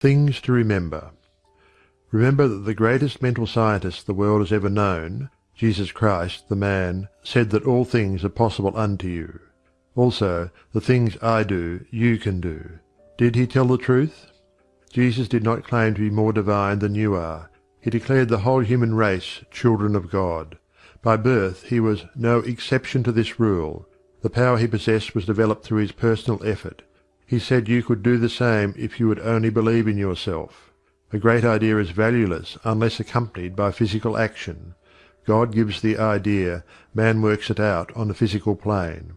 THINGS TO REMEMBER. Remember that the greatest mental scientist the world has ever known, Jesus Christ the man, said that all things are possible unto you. Also, the things I do you can do. Did he tell the truth? Jesus did not claim to be more divine than you are. He declared the whole human race children of God. By birth he was no exception to this rule; the power he possessed was developed through his personal effort. He said you could do the same if you would only believe in yourself. A great idea is valueless unless accompanied by physical action. God gives the idea, man works it out on the physical plane.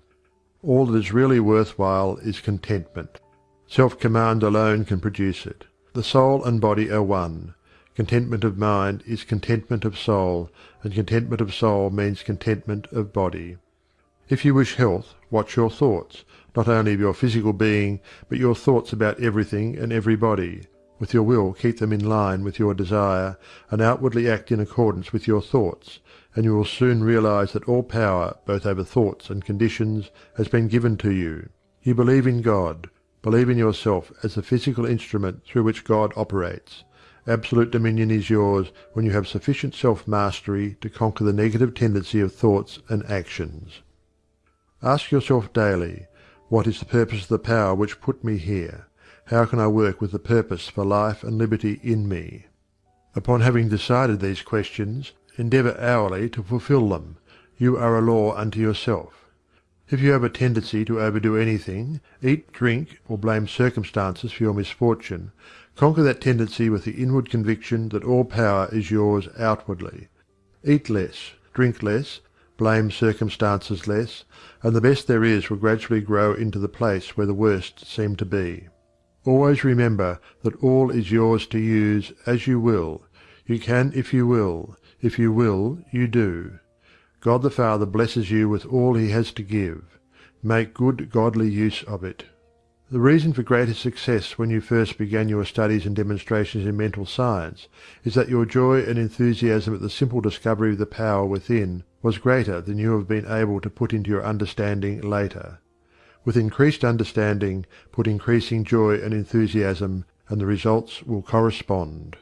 All that is really worth while is contentment. Self command alone can produce it. The soul and body are one. Contentment of mind is contentment of soul, and contentment of soul means contentment of body. If you wish health, watch your thoughts, not only of your physical being, but your thoughts about everything and everybody. With your will keep them in line with your desire, and outwardly act in accordance with your thoughts, and you will soon realize that all power both over thoughts and conditions has been given to you. You believe in God. Believe in yourself as the physical instrument through which God operates. Absolute dominion is yours when you have sufficient self mastery to conquer the negative tendency of thoughts and actions. Ask yourself daily, What is the purpose of the power which put me here? How can I work with the purpose for life and liberty in me? Upon having decided these questions, endeavor hourly to fulfill them. You are a law unto yourself. If you have a tendency to overdo anything, eat, drink, or blame circumstances for your misfortune, conquer that tendency with the inward conviction that all power is yours outwardly. Eat less, drink less, blame circumstances less, and the best there is will gradually grow into the place where the worst seem to be. Always remember that all is yours to use as you will. You can if you will; if you will, you do. God the Father blesses you with all He has to give. Make good godly use of it. The reason for greater success when you first began your studies and demonstrations in mental science is that your joy and enthusiasm at the simple discovery of the power within was greater than you have been able to put into your understanding later. With increased understanding put increasing joy and enthusiasm, and the results will correspond.